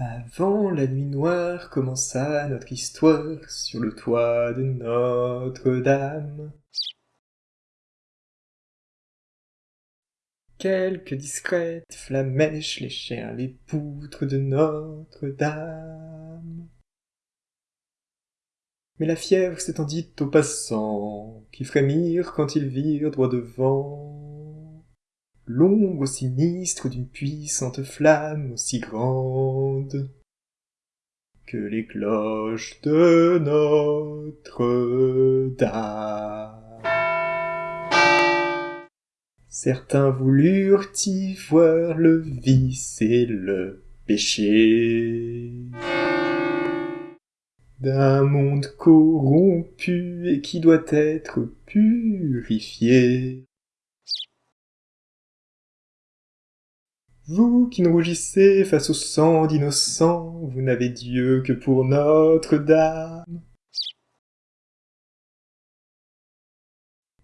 Quand la nuit noire commença notre histoire sur le toit de Notre-Dame. Quelques discrètes flamèches léchèrent les poutres de Notre-Dame. Mais la fièvre s'étendit aux passants, qui frémirent quand ils virent droit devant l'ombre sinistre d'une puissante flamme aussi grande que les cloches de Notre-Dame. Certains voulurent y voir le vice et le péché d'un monde corrompu et qui doit être purifié. Vous qui ne rougissez face au sang d'innocents, vous n'avez Dieu que pour Notre-Dame.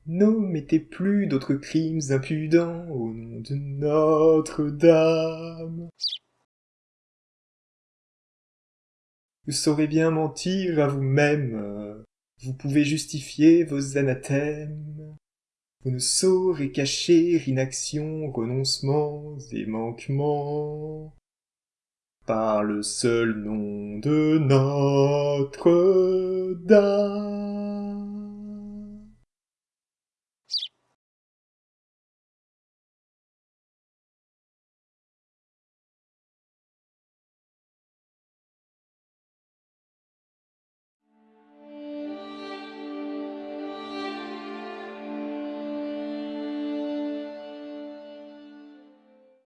N'omettez plus d'autres crimes impudents au nom de Notre-Dame. Vous saurez bien mentir à vous-même, vous pouvez justifier vos anathèmes. Vous ne saurez cacher inaction, renoncements et manquements. Par le seul nom de Notre-Dame.